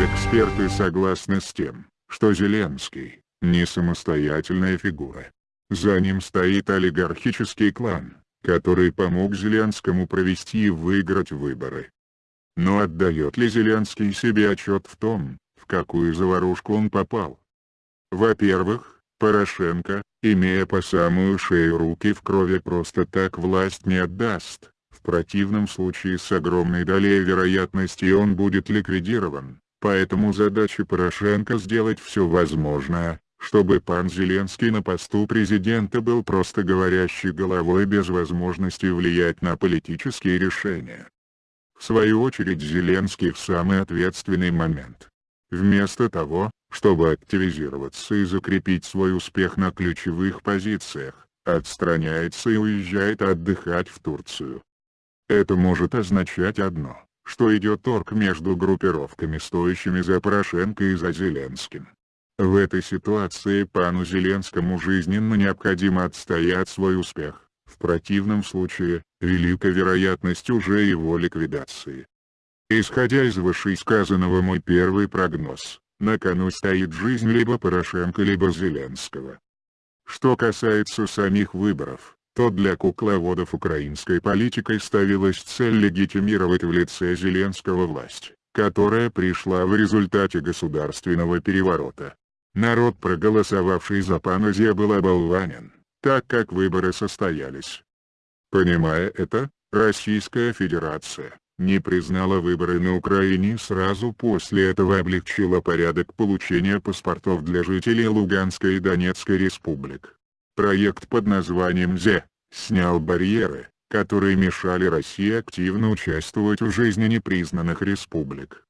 Эксперты согласны с тем, что Зеленский – не самостоятельная фигура. За ним стоит олигархический клан, который помог Зеленскому провести и выиграть выборы. Но отдает ли Зеленский себе отчет в том, в какую заварушку он попал? Во-первых, Порошенко, имея по самую шею руки в крови просто так власть не отдаст, в противном случае с огромной долей вероятности он будет ликвидирован, поэтому задача Порошенко сделать все возможное, чтобы пан Зеленский на посту президента был просто говорящей головой без возможности влиять на политические решения. В свою очередь Зеленский в самый ответственный момент. Вместо того, чтобы активизироваться и закрепить свой успех на ключевых позициях, отстраняется и уезжает отдыхать в Турцию. Это может означать одно, что идет торг между группировками стоящими за Порошенко и за Зеленским. В этой ситуации пану Зеленскому жизненно необходимо отстоять свой успех. В противном случае, велика вероятность уже его ликвидации. Исходя из вышесказанного мой первый прогноз, на кону стоит жизнь либо Порошенко либо Зеленского. Что касается самих выборов, то для кукловодов украинской политикой ставилась цель легитимировать в лице Зеленского власть, которая пришла в результате государственного переворота. Народ проголосовавший за пана Зе был оболванен так как выборы состоялись. Понимая это, Российская Федерация не признала выборы на Украине и сразу после этого облегчила порядок получения паспортов для жителей Луганской и Донецкой республик. Проект под названием ЗЕ снял барьеры, которые мешали России активно участвовать в жизни непризнанных республик.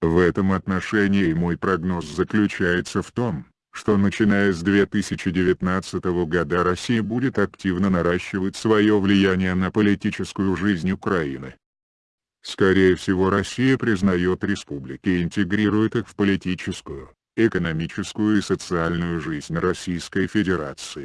В этом отношении мой прогноз заключается в том, что начиная с 2019 года Россия будет активно наращивать свое влияние на политическую жизнь Украины. Скорее всего Россия признает республики и интегрирует их в политическую, экономическую и социальную жизнь Российской Федерации.